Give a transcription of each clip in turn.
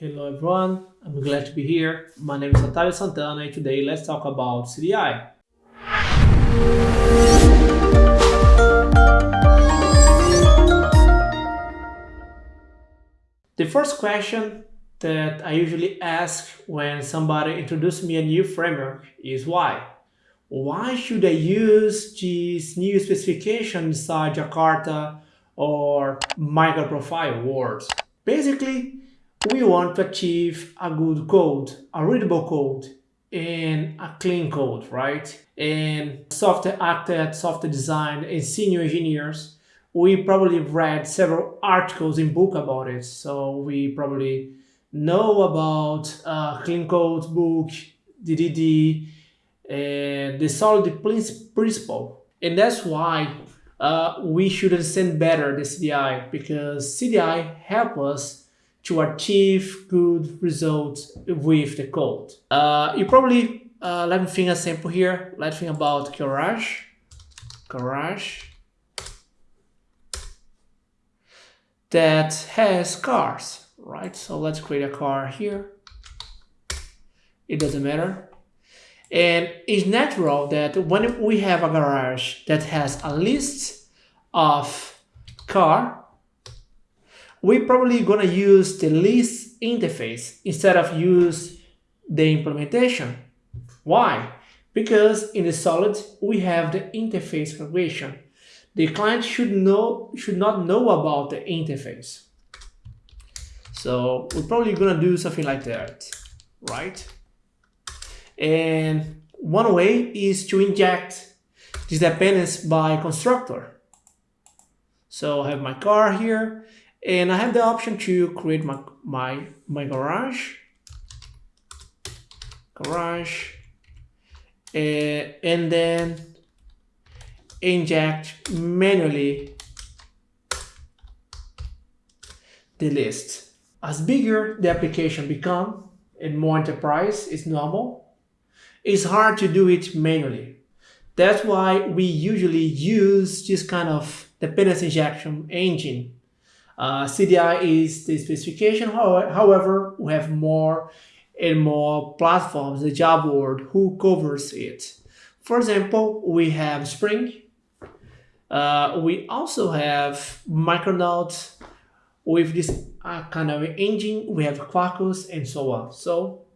Hello everyone, I'm glad to be here. My name is Otávio Santana and today let's talk about CDI. The first question that I usually ask when somebody introduces me a new framework is why? Why should I use this new specification inside Jakarta or microprofile words? Basically, we want to achieve a good code, a readable code, and a clean code, right? And software architects, software design, and senior engineers, we probably read several articles in book about it. So we probably know about uh, clean code book, DDD, and the solid principle. And that's why uh, we should understand better the CDI because CDI help us to achieve good results with the code. Uh, you probably, uh, let me think a sample here. Let's think about garage, garage that has cars, right? So let's create a car here. It doesn't matter. And it's natural that when we have a garage that has a list of car we're probably gonna use the list interface instead of use the implementation. Why? Because in the solid we have the interface configuration. The client should know should not know about the interface. So we're probably gonna do something like that, right? And one way is to inject this dependence by constructor. So I have my car here and I have the option to create my, my, my garage, garage, uh, and then inject manually the list. As bigger the application become and more enterprise is normal, it's hard to do it manually. That's why we usually use this kind of dependency injection engine uh, CDI is the specification, however, we have more and more platforms, the job world, who covers it. For example, we have Spring. Uh, we also have Micronaut with this uh, kind of engine. We have Quarkus and so on. So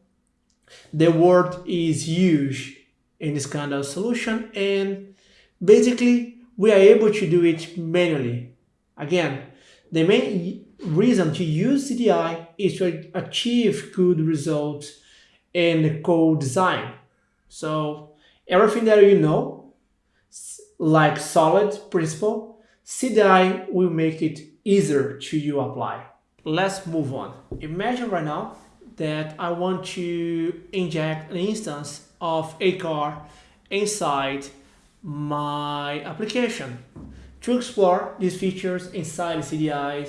the world is huge in this kind of solution. And basically, we are able to do it manually. Again, the main reason to use CDI is to achieve good results in code design. So everything that you know, like solid principle, CDI will make it easier to you apply. Let's move on. Imagine right now that I want to inject an instance of a car inside my application. To explore these features inside CDI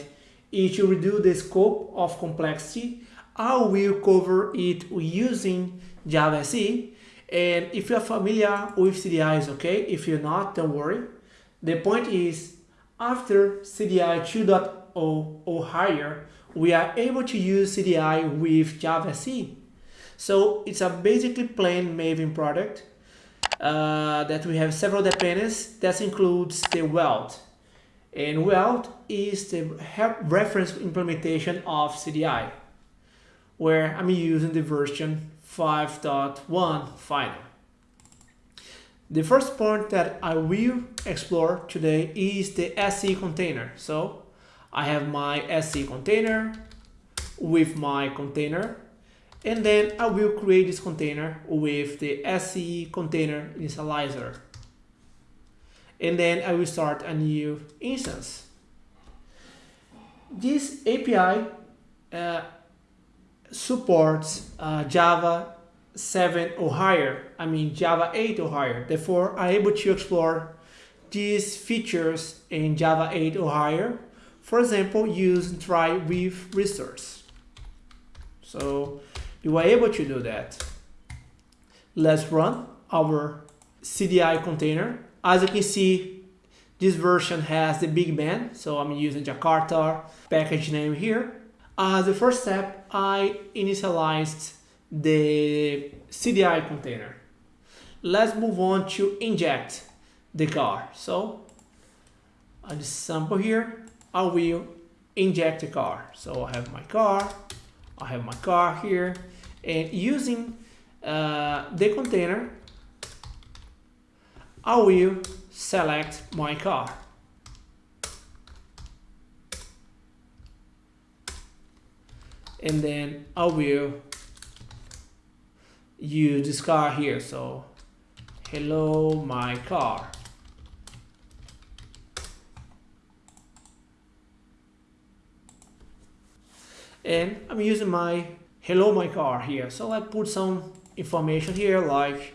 and to reduce the scope of complexity, I will cover it using Java SE. And if you're familiar with CDI, okay. If you're not, don't worry. The point is, after CDI 2.0 or higher, we are able to use CDI with Java SE. So it's a basically plain Maven product uh, that we have several dependencies that includes the weld. And weld is the reference implementation of CDI, where I'm using the version 5.1 final. The first point that I will explore today is the SE container. So I have my SE container with my container and then I will create this container with the SE container initializer. And then I will start a new instance. This API uh, supports uh, Java 7 or higher, I mean Java 8 or higher. Therefore, I'm able to explore these features in Java 8 or higher. For example, use try with resource. So you are able to do that. Let's run our CDI container. As you can see, this version has the big bang, so I'm using Jakarta package name here. As the first step, I initialized the CDI container. Let's move on to inject the car. So I just sample here, I will inject the car. So I have my car, I have my car here, and using uh, the container, I will select my car. And then I will use this car here. So, hello, my car. And I'm using my hello, my car here. So I put some information here like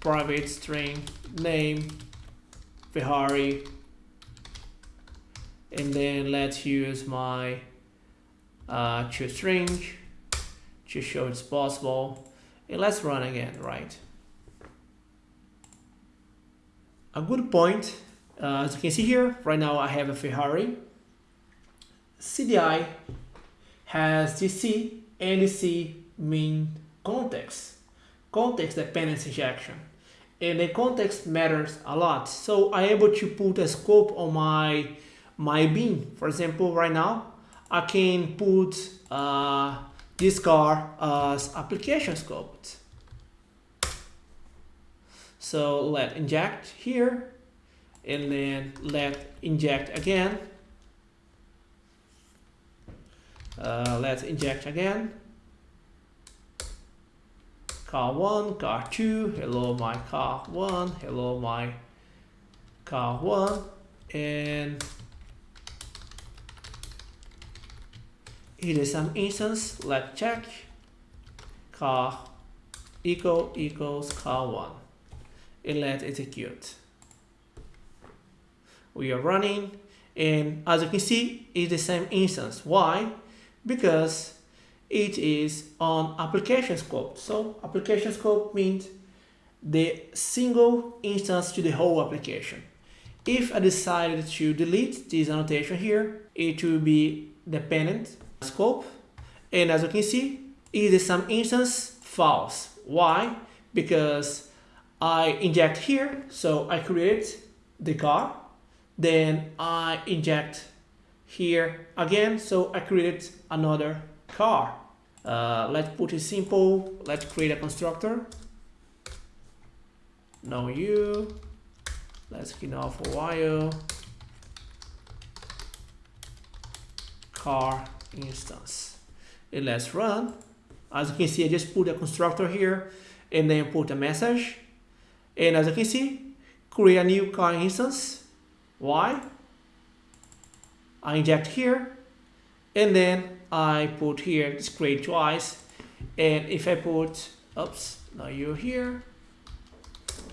private string name Ferrari and then let's use my uh, string to show it's possible and let's run again right a good point uh, as you can see here right now I have a Ferrari CDI has DC and DC mean context. Context dependency injection. And the context matters a lot. So I'm able to put a scope on my my bean for example right now I can put uh, this car as application scope so let inject here and then let inject again uh, let's inject again car 1, car 2, hello my car 1, hello my car 1 and it is some instance, let's check car equal equals car 1 and let's execute. We are running and as you can see it's the same instance. Why? Because it is on application scope. So application scope means the single instance to the whole application. If I decided to delete this annotation here, it will be dependent scope. And as you can see, is some instance false. Why? Because I inject here, so I create the car. Then I inject here again, so I created another car. Uh, let's put it simple. Let's create a constructor. No you. Let's clean off a while. Car instance. And let's run. As you can see, I just put a constructor here and then put a message. And as you can see, create a new car instance. Why? I inject here and then I put here display twice. And if I put oops now you're here.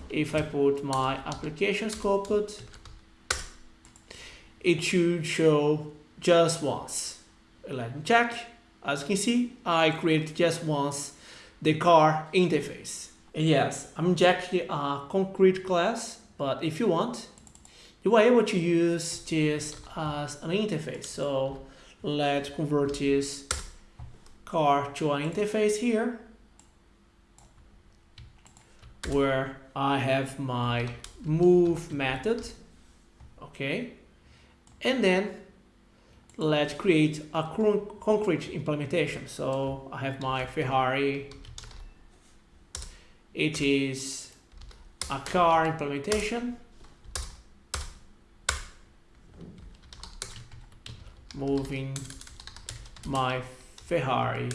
If I put my application scope it should show just once. Let me check. As you can see I created just once the car interface. And yes I'm injecting a concrete class but if you want you are able to use this as an interface. So let's convert this car to an interface here where I have my move method okay? And then let's create a concrete implementation. So I have my Ferrari. It is a car implementation moving my Ferrari.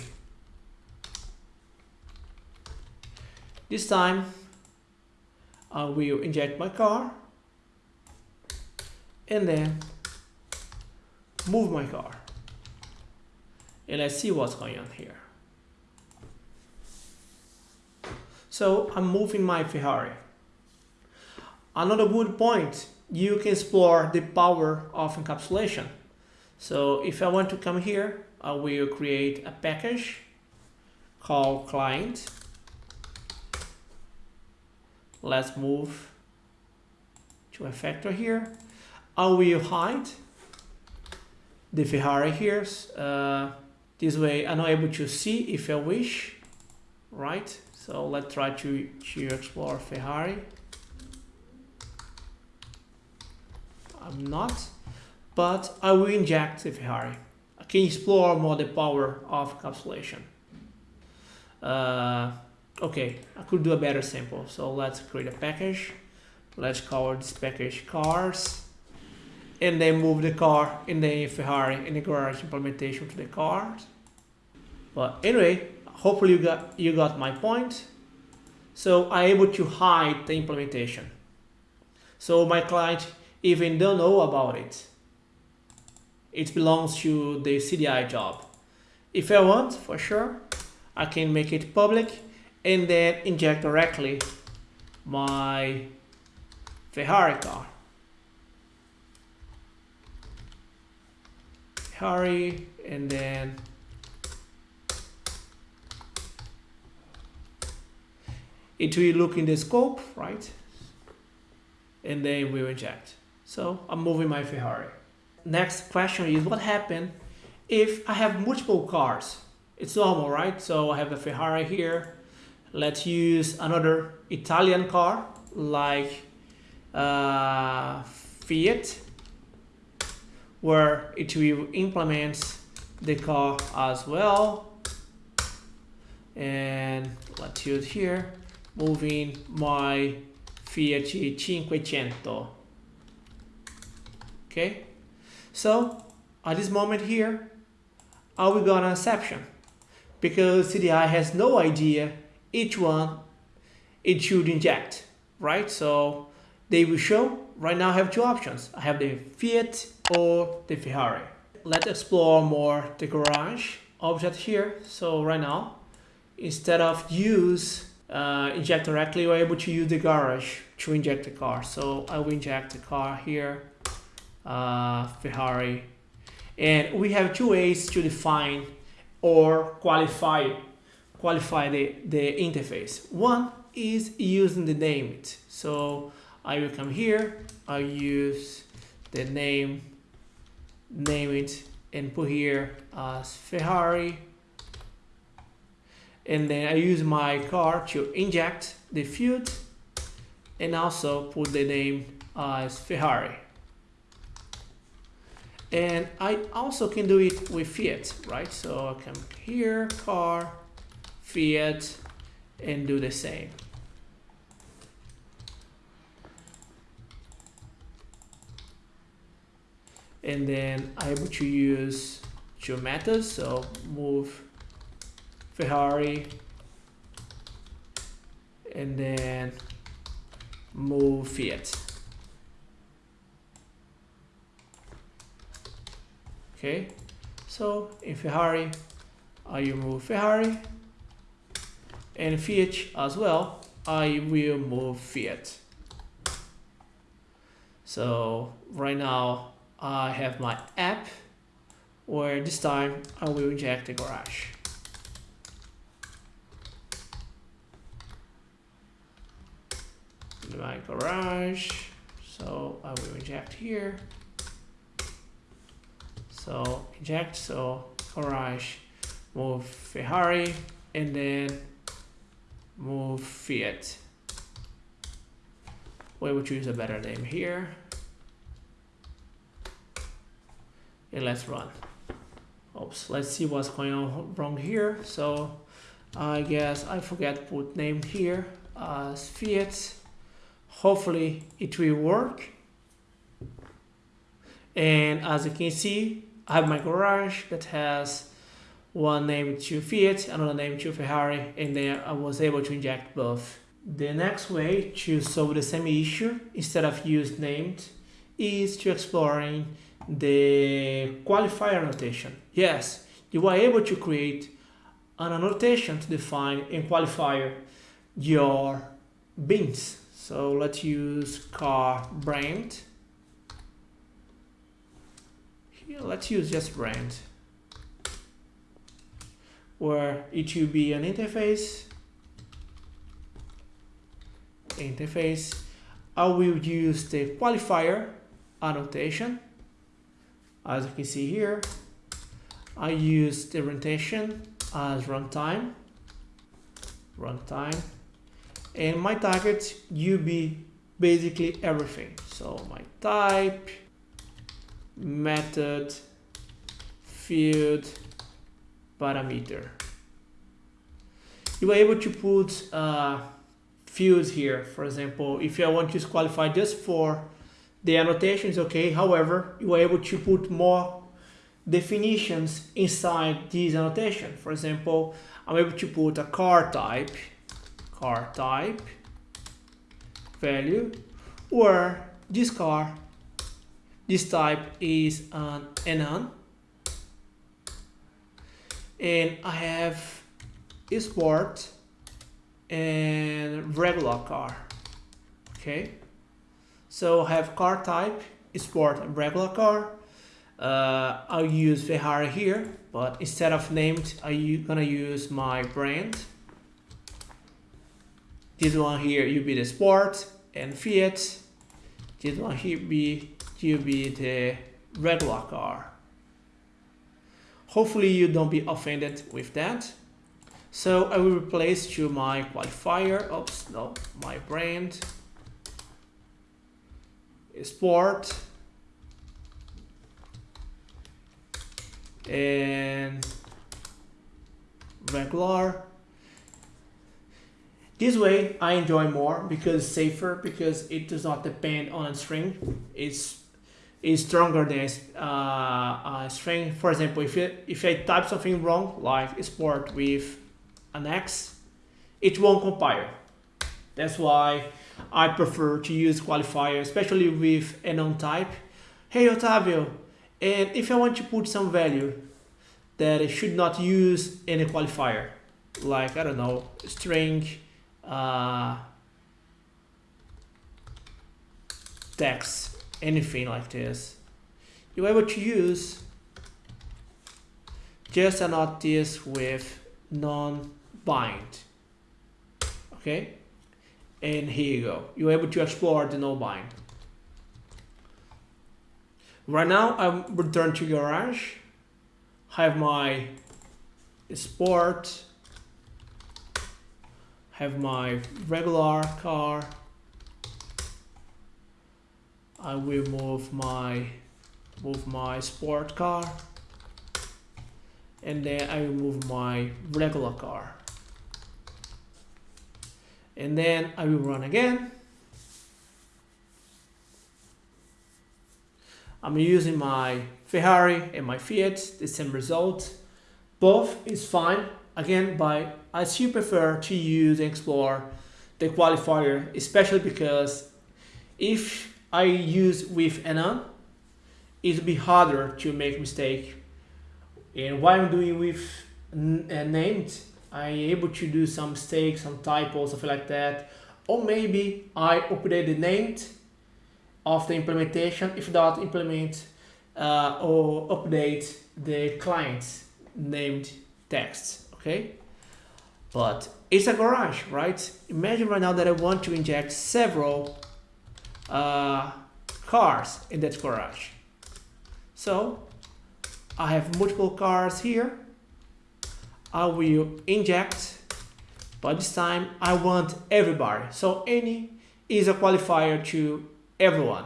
This time I will inject my car and then move my car and let's see what's going on here. So I'm moving my Ferrari. Another good point, you can explore the power of encapsulation. So if I want to come here, I will create a package called client. Let's move to a factor here. I will hide the Ferrari here. Uh, This way I'm not able to see if I wish, right? So let's try to, to explore Ferrari. I'm not, but I will inject the Ferrari. I can explore more the power of encapsulation. Uh, okay, I could do a better sample. So let's create a package. Let's call this package cars. And then move the car in the Ferrari in the garage implementation to the cars. But anyway, hopefully you got you got my point. So I'm able to hide the implementation. So my client even don't know about it. It belongs to the CDI job. If I want, for sure, I can make it public and then inject directly my Ferrari car. Ferrari and then it will look in the scope, right? And then we will inject. So I'm moving my Ferrari. Next question is what happens if I have multiple cars? It's normal, right? So I have a Ferrari here. Let's use another Italian car like uh, Fiat, where it will implement the car as well. And let's use here, moving my Fiat 500. Okay, so at this moment here, I will go on exception because CDI has no idea each one it should inject, right? So they will show, right now I have two options. I have the Fiat or the Ferrari. Let's explore more the garage object here. So right now, instead of use uh, inject directly, we're able to use the garage to inject the car. So I will inject the car here, uh, Ferrari. And we have two ways to define or qualify qualify the, the interface. One is using the name it. So I will come here, I use the name, name it and put here as Ferrari. And then I use my car to inject the field and also put the name as Ferrari. And I also can do it with Fiat, right? So I come here, car, Fiat, and do the same. And then I'm able to use two methods, so move Ferrari, and then move Fiat. Okay, so in Ferrari, I move Ferrari, and Fiat as well, I will move Fiat. So right now I have my app where this time I will inject the garage. My garage, so I will inject here. So inject, so garage, move Ferrari, and then move Fiat. We will choose a better name here. And let's run. Oops, let's see what's going on wrong here. So I guess I forget put name here as Fiat. Hopefully it will work. And as you can see, I have my garage that has one name to Fiat, another name to Ferrari, and then I was able to inject both. The next way to solve the same issue, instead of use named, is to exploring the qualifier annotation. Yes, you are able to create an annotation to define and qualify your beans. So let's use car brand let's use just brand. Where it will be an interface. Interface. I will use the qualifier annotation. As you can see here I use the retention as runtime, runtime, and my target you be basically everything. So my type, method, field, parameter. You are able to put uh, fields here. For example, if I want to qualify just for the annotations, okay. However, you are able to put more definitions inside this annotation. For example, I'm able to put a car type, car type, value, or this car, this type is an enum, and I have sport and regular car, okay? So I have car type, sport, and regular car, uh, I'll use Ferrari here, but instead of named, I'm gonna use my brand. This one here, you be the Sport and Fiat. This one here be, you be the regular car. Hopefully you don't be offended with that. So I will replace to my qualifier, oops, no, my brand, Sport, and regular. This way I enjoy more because it's safer because it does not depend on a string. It's is stronger than uh, a string. For example if you, if I type something wrong like sport with an X it won't compile. That's why I prefer to use qualifier especially with a non-type hey Otavio and if I want to put some value that it should not use any qualifier, like, I don't know, string, uh, text, anything like this, you're able to use just annotate this with non-bind, okay? And here you go, you're able to explore the no-bind. Right now, I'm returned to garage. Have my sport. Have my regular car. I will move my move my sport car. And then I will move my regular car. And then I will run again. I'm using my Ferrari and my Fiat, the same result. Both is fine, again, but I still prefer to use and explore the qualifier, especially because if I use with enum, it'll be harder to make mistake. And while I'm doing with uh, named, I'm able to do some mistakes, some typos, something like that. Or maybe I update the named of the implementation if not implement uh, or update the client's named text, okay? But it's a garage, right? Imagine right now that I want to inject several uh, cars in that garage. So I have multiple cars here. I will inject, but this time I want everybody. So any is a qualifier to everyone.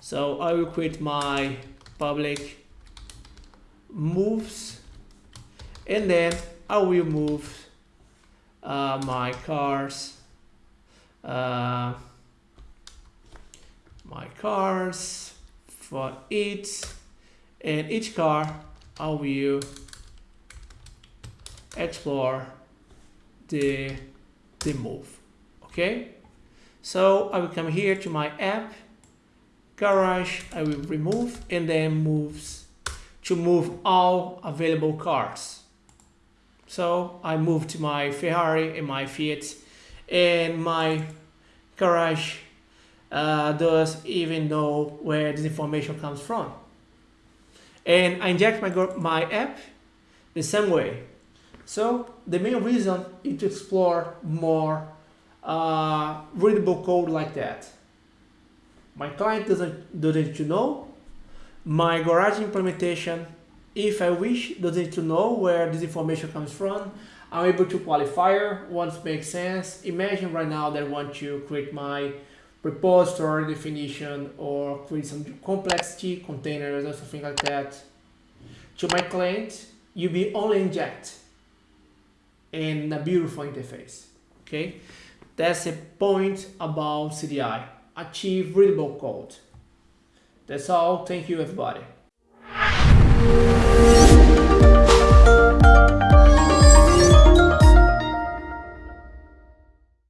So I will create my public moves and then I will move uh, my cars uh, my cars for each and each car I will explore the the move okay so I will come here to my app, garage, I will remove and then moves to move all available cars. So I move to my Ferrari and my Fiat and my garage uh, does even know where this information comes from. And I inject my, my app the same way. So the main reason is to explore more uh, readable code like that. My client doesn't, doesn't to know. My garage implementation if I wish, doesn't to know where this information comes from. I'm able to qualifier once makes sense. Imagine right now that I want to create my repository definition or create some complexity containers or something like that. To my client, you be only inject in a beautiful interface. Okay, that's a point about CDI. Achieve readable code. That's all. Thank you, everybody.